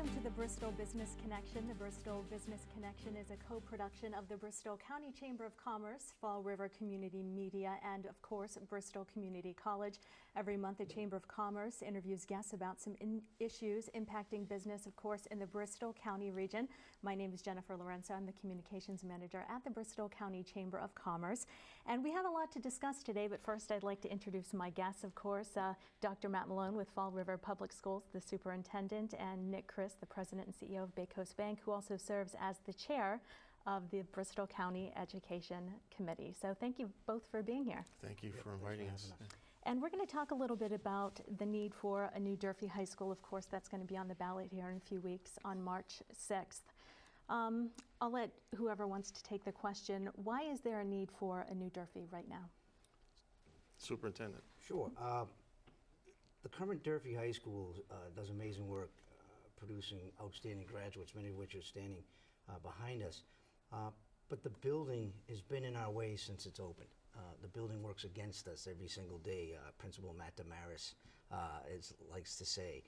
Welcome to the Bristol Business Connection. The Bristol Business Connection is a co-production of the Bristol County Chamber of Commerce, Fall River Community Media, and of course, Bristol Community College. Every month, the Chamber of Commerce interviews guests about some issues impacting business, of course, in the Bristol County region. My name is Jennifer Lorenzo. I'm the Communications Manager at the Bristol County Chamber of Commerce. And we have a lot to discuss today, but first I'd like to introduce my guests, of course, uh, Dr. Matt Malone with Fall River Public Schools, the Superintendent, and Nick Christ, the President and CEO of BayCoast Bank, who also serves as the Chair of the Bristol County Education Committee. So thank you both for being here. Thank you for inviting us. And we're going to talk a little bit about the need for a new Durfee High School. Of course, that's going to be on the ballot here in a few weeks on March 6th. Um, I'll let whoever wants to take the question. Why is there a need for a new Durfee right now? Superintendent. Sure. Uh, the current Durfee High School uh, does amazing work producing outstanding graduates, many of which are standing uh, behind us. Uh, but the building has been in our way since it's opened. Uh, the building works against us every single day. Uh, Principal Matt Damaris is, likes to say.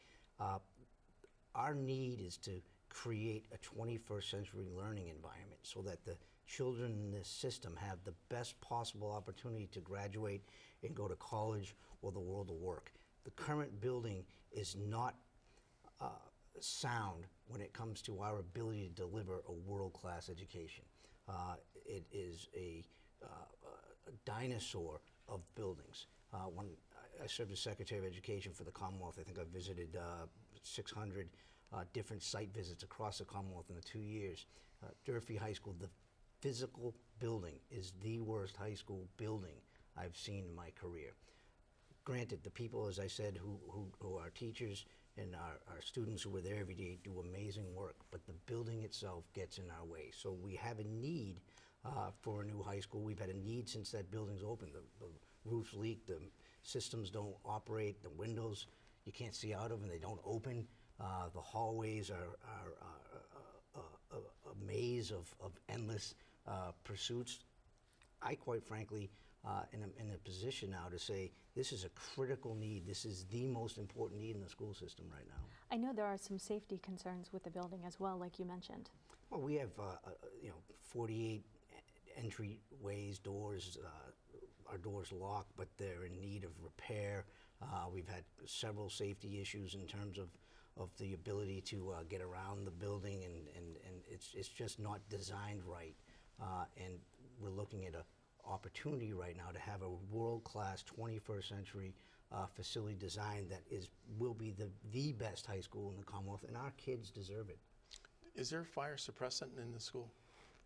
our need is to create a 21st century learning environment so that the children in this system have the best possible opportunity to graduate and go to college or the world of work. The current building is not uh, sound when it comes to our ability to deliver a world-class education. Uh, it is a, uh, a, dinosaur of buildings. Uh, when I served as Secretary of Education for the Commonwealth, I think I visited uh, 600 uh, different site visits across the Commonwealth in the two years. Uh, Durfee High School, the physical building is the worst high school building I've seen in my career. Granted, the people, as I said, who, who, who are teachers and our, our students who are there every day do amazing work, but the building itself gets in our way. So we have a need uh, for a new high school. We've had a need since that building's open. The, the roofs leak, the systems don't operate, the windows you can't see out of them, they don't open. Uh, the hallways are, are uh, a, a, a, maze of, of endless uh, pursuits. I quite frankly uh, in, a, in a position now to say this is a critical need. This is the most important need in the school system right now. I know there are some safety concerns with the building as well, like you mentioned. Well, we have uh, uh, you know 48 entryways, doors. Uh, our doors locked, but they're in need of repair. Uh, we've had several safety issues in terms of of the ability to uh, get around the building, and, and, and it's, it's just not designed right. and we're looking at a opportunity right now to have a world-class 21st century uh, facility design that is will be the the best high school in the Commonwealth, and our kids deserve it. Is there fire suppressant in the school?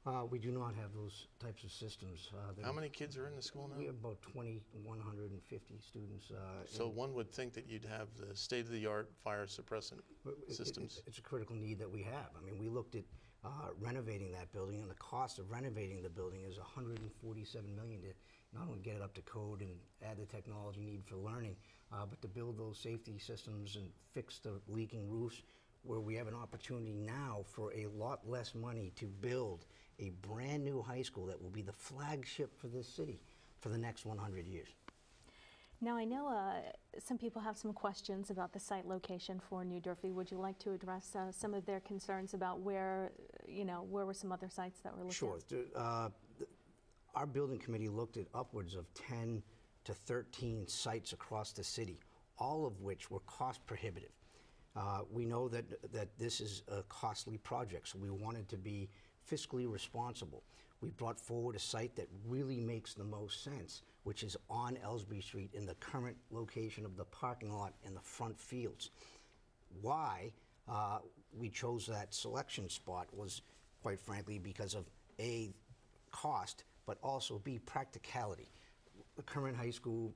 Uh, we do not have those types of systems. Uh, How many kids are in the school now? We have about 2,150 students. Uh, so one would think that you'd have the state-of-the-art fire suppressant it, systems. It, it's a critical need that we have. I mean, we looked at uh, renovating that building, and the cost of renovating the building is 147 million to not only get it up to code and add the technology need for learning, uh, but to build those safety systems and fix the leaking roofs where we have an opportunity now for a lot less money to build a brand new high school that will be the flagship for this city for the next 100 years. Now I know uh, some people have some questions about the site location for New Durfee. Would you like to address uh, some of their concerns about where, you know, where were some other sites that were looked sure. at? Sure. Uh, our building committee looked at upwards of 10 to 13 sites across the city, all of which were cost prohibitive. Uh, we know that, that this is a costly project, so we wanted to be fiscally responsible. We brought forward a site that really makes the most sense, which is on Elsbree Street in the current location of the parking lot in the front fields. Why uh, we chose that selection spot was, quite frankly, because of A, cost, but also B, practicality. The current high school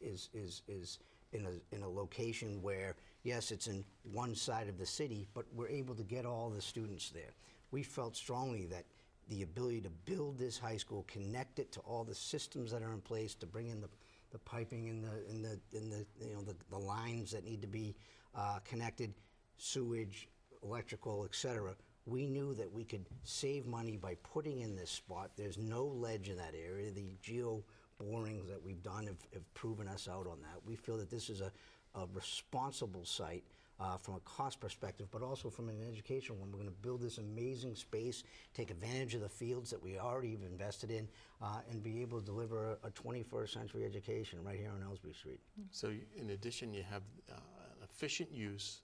is, is, is in a, in a location where, yes, it's in one side of the city, but we're able to get all the students there. We felt strongly that the ability to build this high school, connect it to all the systems that are in place to bring in the, the piping and the, in the, in the, you know, the, the lines that need to be uh, connected, sewage, electrical, et cetera, we knew that we could save money by putting in this spot. There's no ledge in that area. The geo borings that we've done have, have proven us out on that. We feel that this is a, a responsible site uh, from a cost perspective, but also from an educational one. We're going to build this amazing space, take advantage of the fields that we already have invested in, uh, and be able to deliver a, a 21st century education right here on Elsbree Street. So in addition, you have uh, an efficient use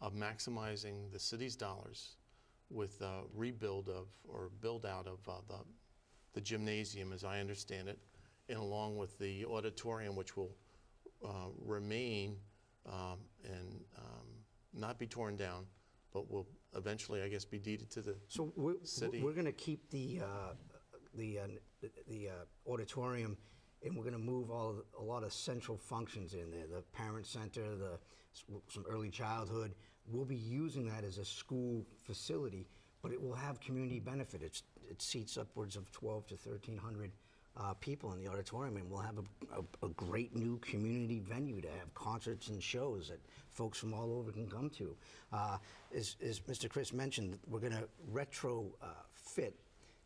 of maximizing the city's dollars with uh, rebuild of, or build out of uh, the the gymnasium, as I understand it, and along with the auditorium, which will uh, remain um, and um, not be torn down, but will eventually, I guess, be deeded to the, So we're, City. we're going to keep the, uh, the, uh, the- uh, auditorium, and we're going to move all, a lot of central functions in there, the parent center, the, some early childhood. We'll be using that as a school facility, but it will have community benefit. It's, it seats upwards of 12 to 1,300 uh, people in the auditorium, and we'll have a, a, a great new community venue to have concerts and shows that folks from all over can come to. Uh, as, as Mr. Christ mentioned, we're going to retrofit uh,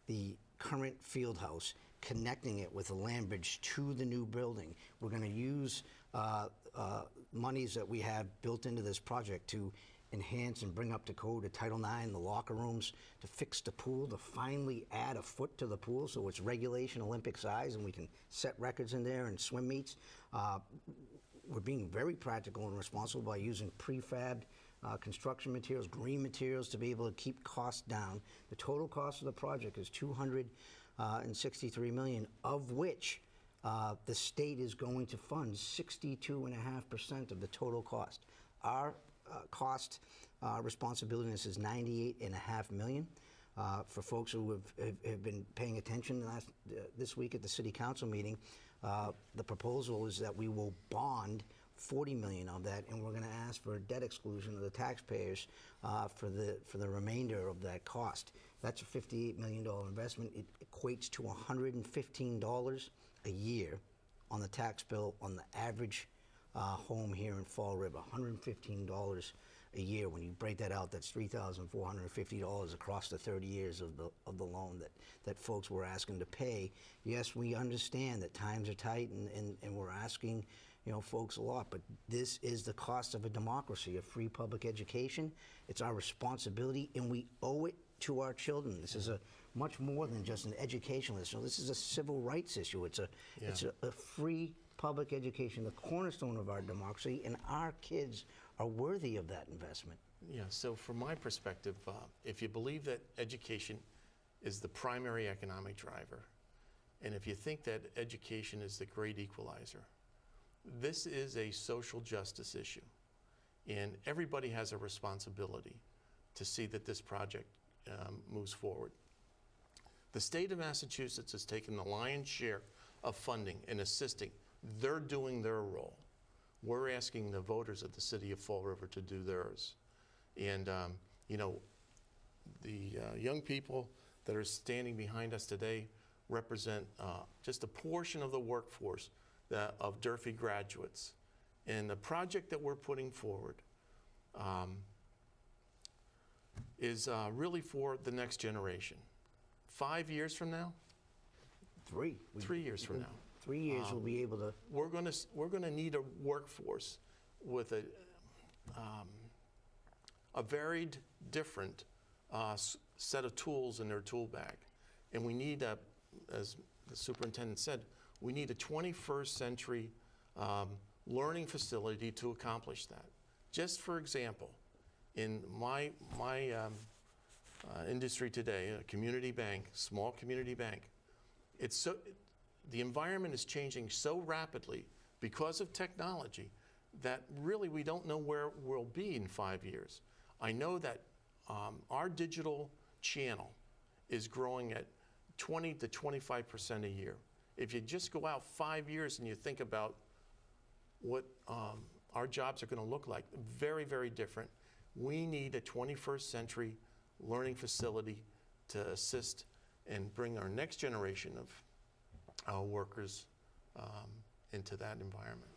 the current field house, connecting it with the land bridge to the new building. We're going to use uh, uh, monies that we have built into this project to enhance and bring up to code a Title IX, the locker rooms, to fix the pool, to finally add a foot to the pool so it's regulation Olympic size and we can set records in there and swim meets. Uh, we're being very practical and responsible by using prefabbed uh, construction materials, green materials to be able to keep costs down. The total cost of the project is 263 million, of which uh, the state is going to fund 62.5% of the total cost. Our uh, cost uh, responsibility this is 98.5 million. Uh, For folks who have- have have been paying attention last, uh, this week at the city council meeting, uh, the proposal is that we will bond 40 million of that, and we're going to ask for a debt exclusion of the taxpayers uh, for the, for the remainder of that cost. That's a $58 million investment. It equates to $115 a year on the tax bill on the average uh, home here in Fall River, $115 a year. When you break that out, that's $3,450 across the 30 years of the, of the loan that, that folks were asking to pay. Yes, we understand that times are tight and, and, and we're asking, you know, folks a lot, but this is the cost of a democracy, of free public education. It's our responsibility and we owe it to our children. This is a much more than just an educational issue. This is a civil rights issue. It's a, it's a, a free public education, the cornerstone of our democracy, and our kids are worthy of that investment. Yeah, so from my perspective, uh, if you believe that education is the primary economic driver, and if you think that education is the great equalizer, this is a social justice issue. And everybody has a responsibility to see that this project um, moves forward. The state of Massachusetts has taken the lion's share of funding and assisting. They're doing their role. We're asking the voters of the city of Fall River to do theirs. And, um, you know, the uh, young people that are standing behind us today represent uh, just a portion of the workforce that, of Durfee graduates. And the project that we're putting forward um, is uh, really for the next generation. Five years from now, Three. Three years from now, Three years we'll be able to, we're going to we're going to need a workforce with a um, a varied, different uh, set of tools in their tool bag, and we need a, as the superintendent said, we need a 21st century um, learning facility to accomplish that. Just for example, in my my um, uh, industry today, a community bank, small community bank, it's so the environment is changing so rapidly because of technology that really we don't know where we'll be in five years. I know that um, our digital channel is growing at 20 to 25 percent a year. If you just go out five years and you think about what um, our jobs are going to look like, very, very different. We need a 21st century learning facility to assist and bring our next generation of uh, workers um, into that environment.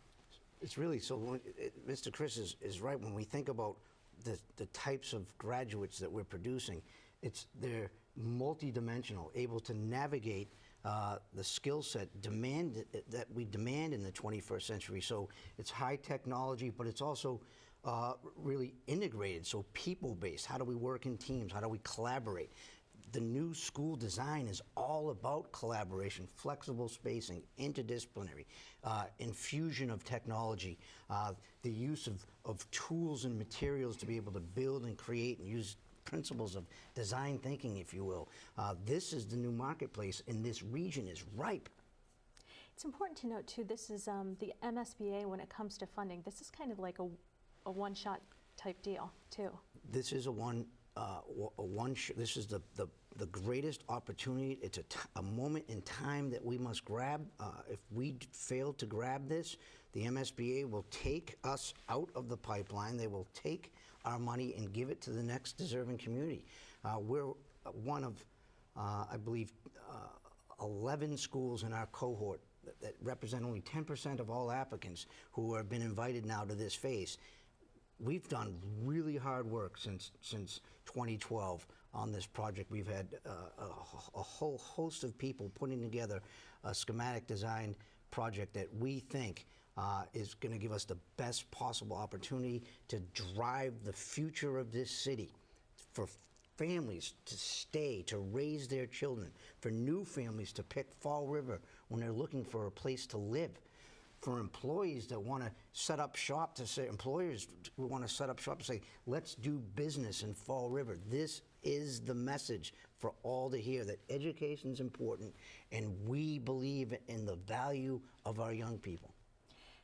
it's really, so when- it- Mr. Christ is, is right, when we think about the, the types of graduates that we're producing, it's, they're multidimensional, able to navigate uh, the skill set demand, that we demand in the 21st century. So it's high technology, but it's also uh, really integrated, so people-based. How do we work in teams? How do we collaborate? The new school design is all about collaboration, flexible spacing, interdisciplinary, uh, infusion of technology, uh, the use of, of tools and materials to be able to build and create and use principles of design thinking, if you will. Uh, this is the new marketplace, and this region is ripe. It's important to note too, this is um, the MSBA when it comes to funding. This is kind of like a, a one-shot type deal too. This is a one, uh, one. Sh- this is the, the the greatest opportunity. It's a, moment in time that we must grab. Uh, if we fail to grab this, the MSBA will take us out of the pipeline. They will take our money and give it to the next deserving community. Uh, we're uh, one of, uh, I believe, uh, 11 schools in our cohort that, that represent only 10% of all applicants who have been invited now to this phase we've done really hard work since since 2012 on this project. We've had uh, a, a whole host of people putting together a schematic design project that we think uh, is going to give us the best possible opportunity to drive the future of this city for families to stay, to raise their children, for new families to pick Fall River when they're looking for a place to live for employees that want to set up shop to say employers who want to set up shop to say let's do business in Fall River. This is the message for all to hear that education is important and we believe in the value of our young people.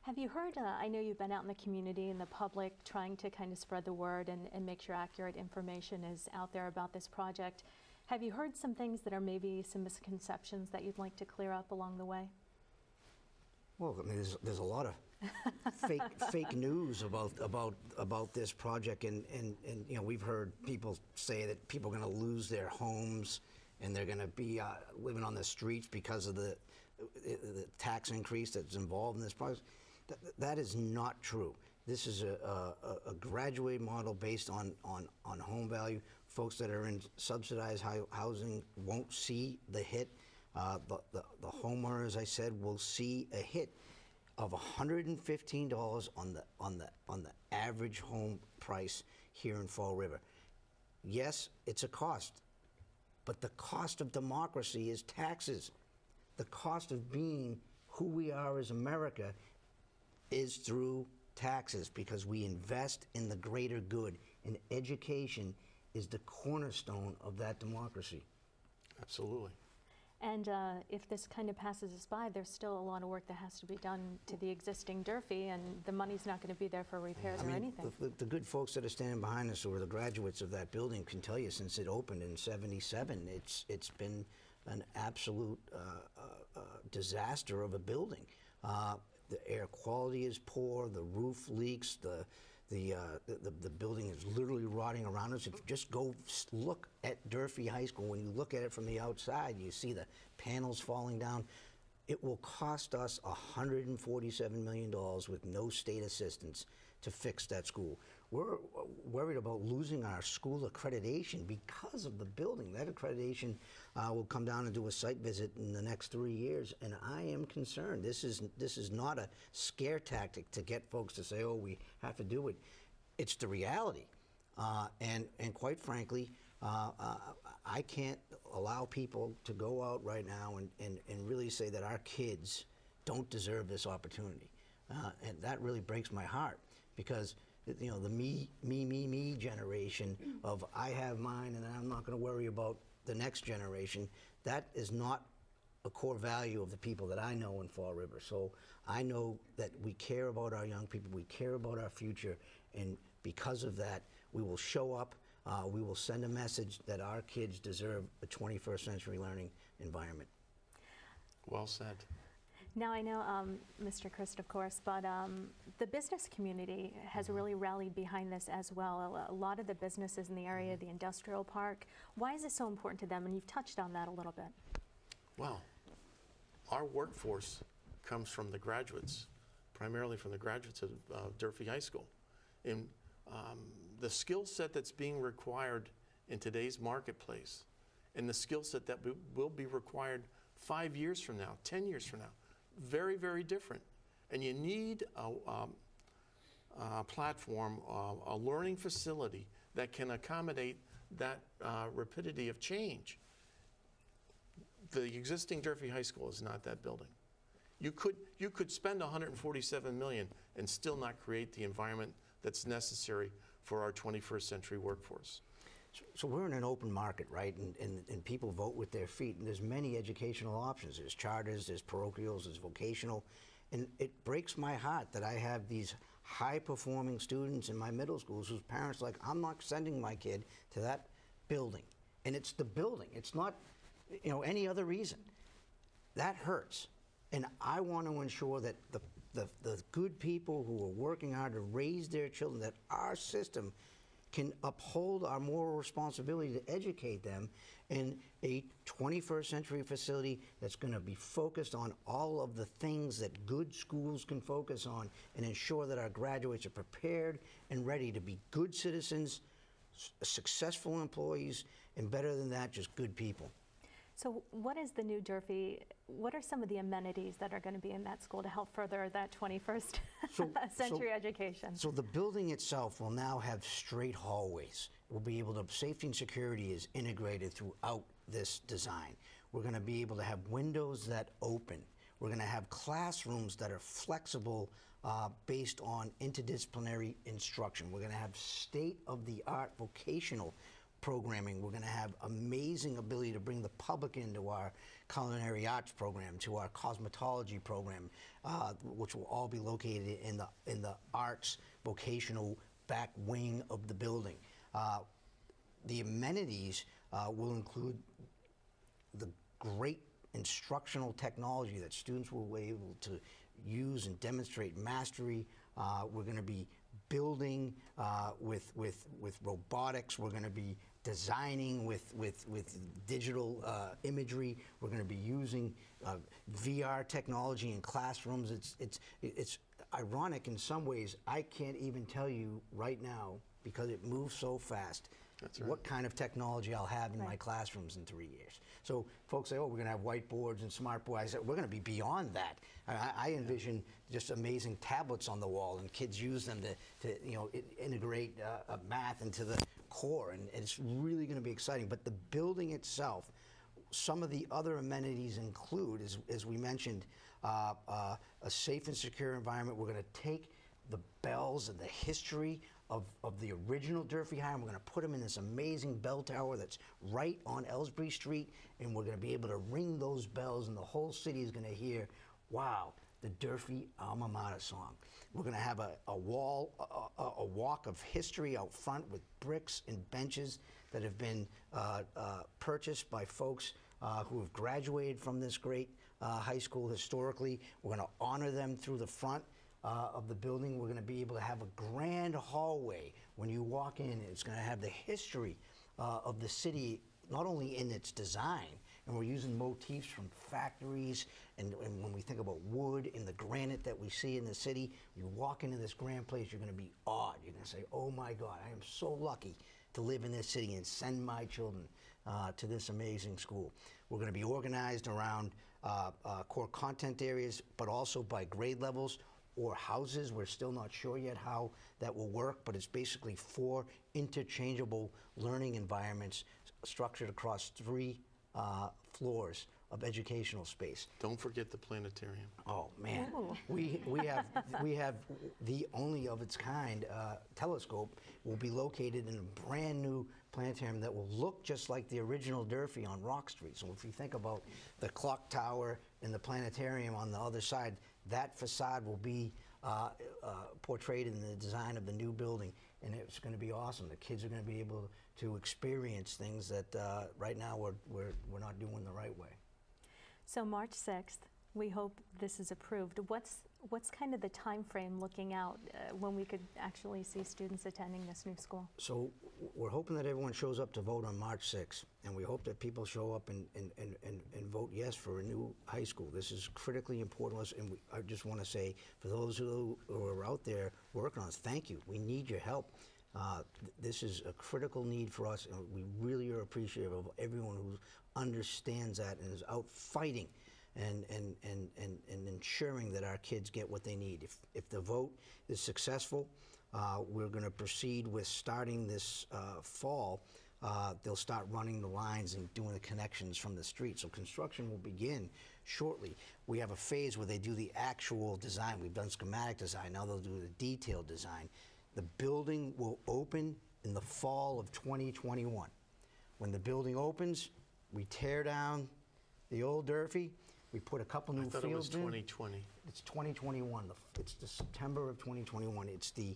Have you heard, uh, I know you've been out in the community and the public trying to kind of spread the word and, and make sure accurate information is out there about this project. Have you heard some things that are maybe some misconceptions that you'd like to clear up along the way? Well, I mean, there's, there's a lot of fake fake news about about about this project, and, and, and you know we've heard people say that people are going to lose their homes and they're going to be uh, living on the streets because of the, the tax increase that's involved in this project. Th- that is not true. This is a, a, a graduated model based on, on, on home value. Folks that are in subsidized housing won't see the hit. Uh, the, the, the homeowner, as I said, will see a hit of $115 on the, on, the, on the average home price here in Fall River. Yes, it's a cost, but the cost of democracy is taxes. The cost of being who we are as America is through taxes because we invest in the greater good, and education is the cornerstone of that democracy. Absolutely. And uh, if this kind of passes us by, there's still a lot of work that has to be done to the existing Durfee, and the money's not going to be there for repairs I or mean, anything. The, the- the good folks that are standing behind us, or the graduates of that building, can tell you since it opened in '77, it's it's been an absolute uh, uh, uh, disaster of a building. Uh, the air quality is poor. The roof leaks. The the, uh, the, the building is literally rotting around us. If you just go look at Durfee High School, when you look at it from the outside, you see the panels falling down. It will cost us $147 million with no state assistance to fix that school. We're uh, worried about losing our school accreditation because of the building. That accreditation uh, will come down and do a site visit in the next three years, and I am concerned. This is this is not a scare tactic to get folks to say, "Oh, we have to do it." It's the reality, uh, and and quite frankly, uh, uh, I can't allow people to go out right now and, and, and really say that our kids don't deserve this opportunity. Uh, and that really breaks my heart because you know the me me me me generation of I have mine and I'm not going to worry about the next generation. That is not a core value of the people that I know in Fall River. So I know that we care about our young people, we care about our future, and because of that, we will show up. Uh, we will send a message that our kids deserve a 21st century learning environment. Well said. Now, I know, um, Mr. Christ, of course, but um, the business community has Mm-hmm. really rallied behind this as well. A, a lot of the businesses in the area, Mm-hmm. the industrial park, why is it so important to them? And you've touched on that a little bit. Well, our workforce comes from the graduates, primarily from the graduates of uh, Durfee High School. And um, the skill set that's being required in today's marketplace and the skill set that will be required five years from now, 10 years from now, very, very different. And you need a, um, uh, platform, uh, a learning facility that can accommodate that uh, rapidity of change. The existing Durfee High School is not that building. You could, you could spend 147 million and still not create the environment that's necessary for our 21st century workforce. So- we're in an open market, right? And, and, and people vote with their feet, and there's many educational options. There's charters, there's parochials, there's vocational. And it breaks my heart that I have these high-performing students in my middle schools whose parents are like, I'm not sending my kid to that building. And it's the building, it's not, you know, any other reason. That hurts. And I want to ensure that the, the, the good people who are working hard to raise their children, that our system can uphold our moral responsibility to educate them in a 21st century facility that's going to be focused on all of the things that good schools can focus on and ensure that our graduates are prepared and ready to be good citizens, successful employees, and better than that, just good people. So what is the new Durfee, what are some of the amenities that are going to be in that school to help further that 21st So- century so- education? So the building itself will now have straight hallways. We'll be able to, safety and security is integrated throughout this design. We're going to be able to have windows that open. We're going to have classrooms that are flexible uh, based on interdisciplinary instruction. We're going to have state-of-the-art vocational programming. We're going to have amazing ability to bring the public into our culinary arts program, to our cosmetology program, uh, which will all be located in the in the arts vocational back wing of the building. Uh, the amenities uh, will include the great instructional technology that students will be able to use and demonstrate mastery. Uh, we're going to be building uh, with, with, with robotics. We're going to be designing with, with, with digital uh, imagery. We're going to be using uh, VR technology in classrooms. It's, it's, it's ironic in some ways. I can't even tell you right now because it moves so fast right. what kind of technology I'll have in my classrooms in three years. So folks say, oh, we're going to have whiteboards and smart boards. I said, we're going to be beyond that. I, I- I envision just amazing tablets on the wall and kids use them to, to you know, integrate uh, uh, math into the core. And it's really going to be exciting. But the building itself, some of the other amenities include, as, as we mentioned, uh, uh, a safe and secure environment. We're going to take the bells and the history of, of the original Durfee High, and we're going to put them in this amazing bell tower that's right on Elsbree Street, and we're going to be able to ring those bells, and the whole city is going to hear, wow, the Durfee alma mater song. We're going to have a, a wall, a, a, walk of history out front with bricks and benches that have been uh, uh, purchased by folks uh, who have graduated from this great uh, high school historically. We're going to honor them through the front uh, of the building. We're going to be able to have a grand hallway when you walk in. It's going to have the history uh, of the city, not only in its design, and we're using motifs from factories, and, and when we think about wood and the granite that we see in the city, you walk into this grand place, you're going to be awed. You're going to say, oh my God, I am so lucky to live in this city and send my children uh, to this amazing school. We're going to be organized around uh, uh, core content areas, but also by grade levels or houses. We're still not sure yet how that will work, but it's basically four interchangeable learning environments structured across three uh, floors of educational space. Don't forget the planetarium. Oh man, Ooh. we we have we have the only of its kind uh, telescope will be located in a brand new planetarium that will look just like the original Durfee on Rock Street. So if you think about the clock tower and the planetarium on the other side, that facade will be uh, uh, portrayed in the design of the new building, and it's going to be awesome. The kids are going to be able to experience things that uh, right now we're, we're we're not doing the right way. So March 6th, we hope this is approved. What's, what's kind of the time frame looking out uh, when we could actually see students attending this new school? So we're hoping that everyone shows up to vote on March 6th, and we hope that people show up and, and, and, and, and vote yes for a new high school. This is critically important to us, and we, I just want to say, for those who, who are out there working on this, thank you. We need your help. Uh, th- this is a critical need for us, and we really are appreciative of everyone who understands that and is out fighting and, and, and, and, and ensuring that our kids get what they need. If, if the vote is successful, uh, we're going to proceed with starting this uh, fall. Uh, they'll start running the lines and doing the connections from the street. So construction will begin shortly. We have a phase where they do the actual design. We've done schematic design. Now they'll do the detailed design. The building will open in the fall of 2021. When the building opens, we tear down the old Durfee. We put a couple new I thought it was fields in. 2020. It's 2021. The- It's the September of 2021. It's the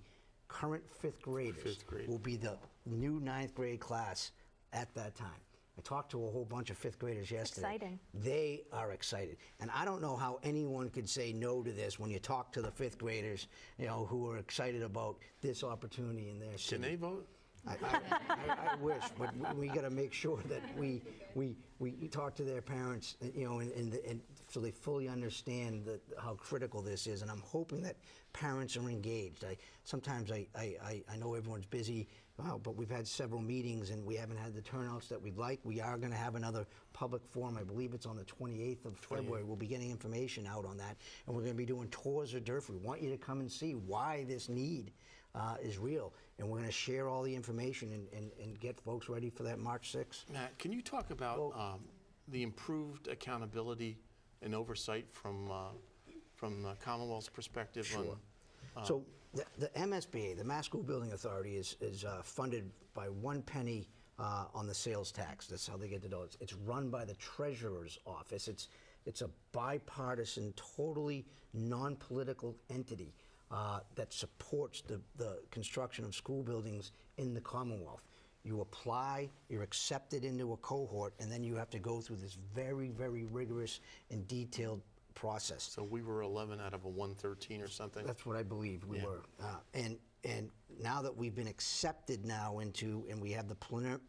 current fifth graders. Fifth grade. Will be the new ninth grade class at that time. I talked to a whole bunch of fifth graders yesterday. exciting. They are excited. And I don't know how anyone could say no to this when you talk to the fifth graders, you know, who are excited about this opportunity in their city. Can they vote? I, I, I, I wish, but we, we got to make sure that we, we, we talk to their parents, you know, and, and, and so they fully understand that how critical this is. And I'm hoping that parents are engaged. I sometimes I, I, I, I know everyone's busy, uh, but we've had several meetings and we haven't had the turnouts that we'd like. We are going to have another public forum. I believe it's on the 28th of February. We'll be getting information out on that, and we're going to be doing tours of Durfee. We want you to come and see why this need uh, is real. And we're going to share all the information and, and, and get folks ready for that March 6th. Matt, can you talk about Well- um, the improved accountability and oversight from, uh, from the Commonwealth's perspective on? Sure. So the, the MSBA, the Mass School Building Authority, is, is uh, funded by one penny uh, on the sales tax. That's how they get the dollars. It's run by the treasurer's office. It's, it's a bipartisan, totally non-political entity uh, that supports the, the construction of school buildings in the Commonwealth. You apply, you're accepted into a cohort, and then you have to go through this very, very rigorous and detailed process. So we were 11 out of a 113 or something? That's what I believe we Yeah. were. Uh, And, and now that we've been accepted now into, and we have the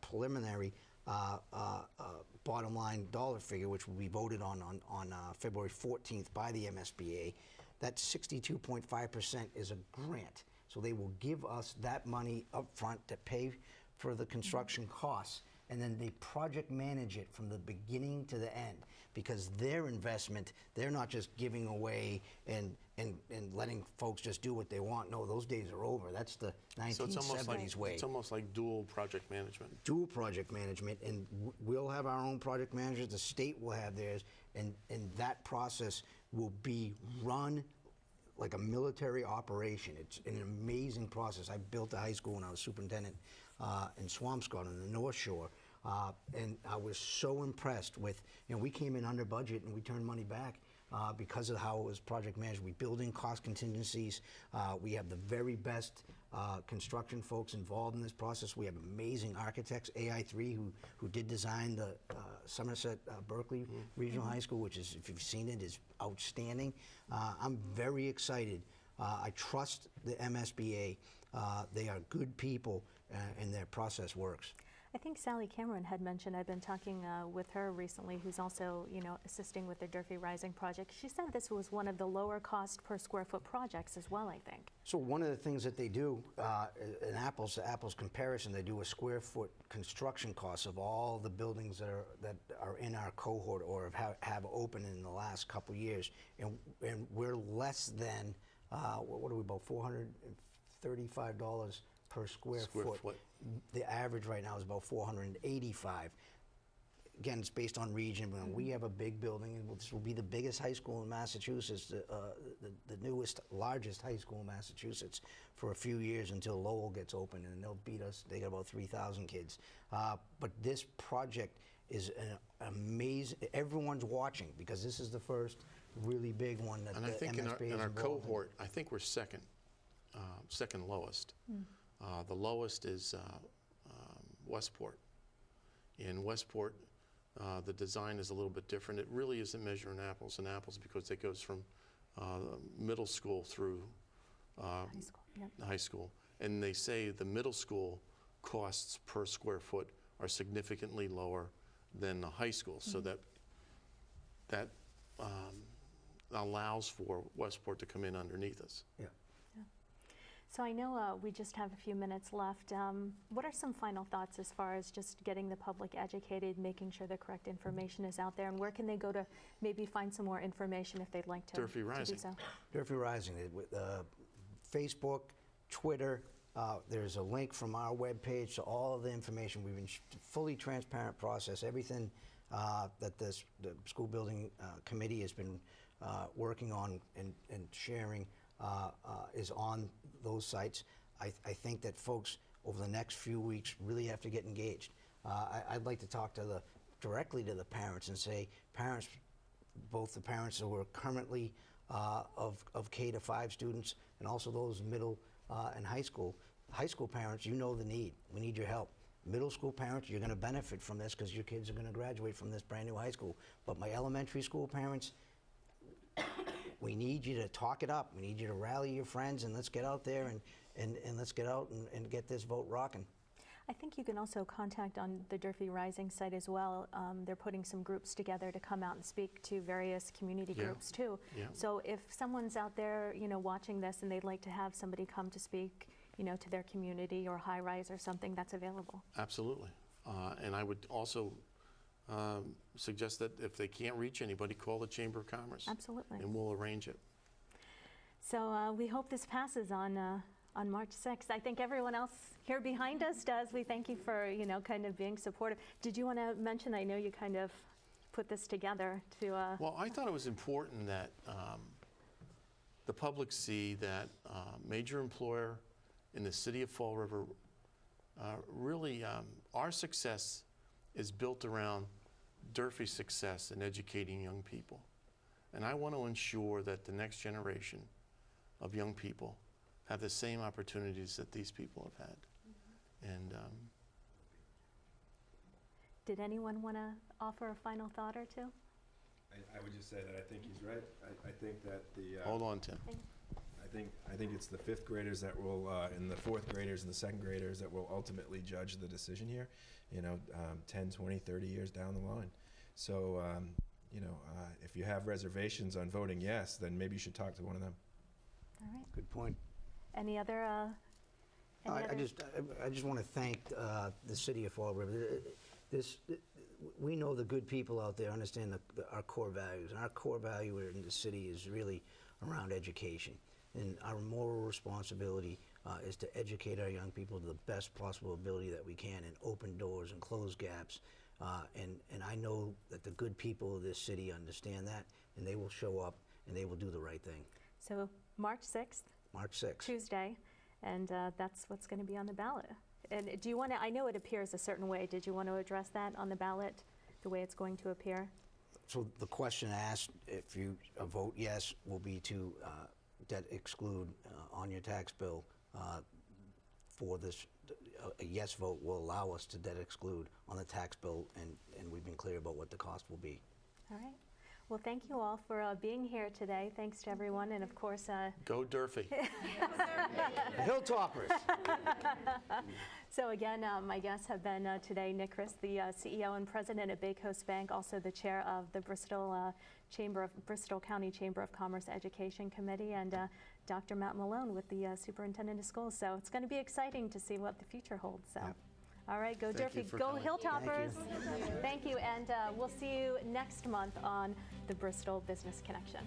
preliminary- uh, uh, uh, bottom line dollar figure, which will be voted on on, on uh, February 14th by the MSBA, that 62.5% is a grant. So they will give us that money up front to pay for the mm-hmm. construction costs, and then they project manage it from the beginning to the end because their investment, they're not just giving away and, and, and letting folks just do what they want. No, those days are over. That's the So it's almost like, 1970s way. it's almost like dual project management. Dual project management, and we'll have our own project managers, the state will have theirs, and, and that process will be run like a military operation. It's an amazing process. I built a high school when I was superintendent uh, in Swampscott on the North Shore, uh, and I was so impressed with, you know, we came in under budget and we turned money back uh, because of how it was project managed. We build in cost contingencies. Uh, we have the very best uh, construction folks involved in this process. We have amazing architects, AI3, who, who did design the uh, Somerset uh, Berkley Regional High School, which is, if you've seen it, is outstanding. Uh, I'm very excited. Uh, I trust the MSBA. Uh, they are good people, uh, and their process works. I think Sally Cameron had mentioned, I've been talking uh, with her recently, who's also, you know, assisting with the Durfee Rising project. She said this was one of the lower cost per square foot projects as well, I think. So one of the things that they do, uh, in apples to apples comparison, they do a square foot construction cost of all the buildings that are, that are in our cohort or have, have opened in the last couple years. And, and we're less than, uh, what are we, about $435 per square Square foot. foot. The average right now is about 485 again, it's based on region, but we have a big building, and this will be the biggest high school in Massachusetts, the, uh, the, the newest, largest high school in Massachusetts for a few years until Lowell gets open, and they'll beat us. They got about 3,000 kids. Uh, but this project is an amazing, everyone's watching because this is the first really big one that And the I think in our, MSBA in our involved in. cohort, I think we're second, uh, second lowest. Uh, The lowest is uh, um, Westport. In Westport, uh, the design is a little bit different. It really isn't measuring apples and apples because it goes from uh, middle school through uh, High school, yep. high school. And they say the middle school costs per square foot are significantly lower than the high school. So that, that um, allows for Westport to come in underneath us. Yeah. So I know uh, we just have a few minutes left. Um, What are some final thoughts as far as just getting the public educated, making sure the correct information is out there? And where can they go to maybe find some more information if they'd like to Durfee to do so? Durfee Rising, uh, Facebook, Twitter, uh, there's a link from our webpage to all of the information. We've been fully transparent process, everything uh, that this, the school building uh, committee has been uh, working on and, and sharing uh, uh, is on those sites. I, I think that folks over the next few weeks really have to get engaged. Uh, I, I'd like to talk to the, directly to the parents and say, parents, both the parents who are currently uh, of, of K to 5 students and also those middle uh, and high school. High school parents, you know the need. We need your help. Middle school parents, you're going to benefit from this because your kids are going to graduate from this brand new high school. But my elementary school parents, we need you to talk it up. We need you to rally your friends and let's get out there and, and, and let's get out and, and get this vote rocking. I think you can also contact on the Durfee Rising site as well. Um, They're putting some groups together to come out and speak to various community Yeah. groups too. Yeah. So if someone's out there, you know, watching this and they'd like to have somebody come to speak, you know, to their community or high rise or something, that's available. Absolutely. Uh, And I would also um, suggest that if they can't reach anybody, call the Chamber of Commerce. Absolutely. And we'll arrange it. So uh, we hope this passes on, uh, on March 6th. I think everyone else here behind us does. We thank you for, you know, kind of being supportive. Did you want to mention, I know you kind of put this together to, uh, Well, I thought it was important that um, the public see that uh, major employer in the city of Fall River, uh, really, um, our success is built around Durfee's success in educating young people. And I want to ensure that the next generation of young people have the same opportunities that these people have had. And um, did anyone want to offer a final thought or two? I, I would just say that I think he's right. I, I think that the, uh, hold on, Tim. I think, I think it's the fifth graders that will, uh, and the fourth graders and the second graders that will ultimately judge the decision here, you know, um, 10, 20, 30 years down the line. So, um, you know, uh, if you have reservations on voting yes, then maybe you should talk to one of them. All right. Good point. Any other, uh, any I, I just, I- I just want to thank uh, the city of Fall River. This, we know the good people out there understand the, the- our core values. And our core value in the city is really around education. And our moral responsibility uh, is to educate our young people to the best possible ability that we can and open doors and close gaps. Uh, And, and I know that the good people of this city understand that, and they will show up and they will do the right thing. so March 6th, March 6th. Tuesday, and uh, that's what's going to be on the ballot. And do you want to, I know it appears a certain way. Did you want to address that on the ballot, the way it's going to appear? So the question asked, if you vote yes, will be to uh, debt exclude uh, on your tax bill uh, for this, a yes vote will allow us to debt exclude on the tax bill, and, and we've been clear about what the cost will be. All right. Well, thank you all for uh, being here today. Thanks to everyone, and of course, uh, Go Durfee. Hilltoppers! So again, uh, my guests have been uh, today Nick Christ, the uh, CEO and president at BayCoast Bank, also the chair of the Bristol uh, Chamber of Bristol County Chamber of Commerce Education Committee, and uh, Dr. Matt Malone with the uh, superintendent of schools. So it's going to be exciting to see what the future holds. So, Yep. All right, go Thank Durfee, go coming. Hilltoppers! Thank you, and uh, we'll see you next month on the Bristol Business Connection.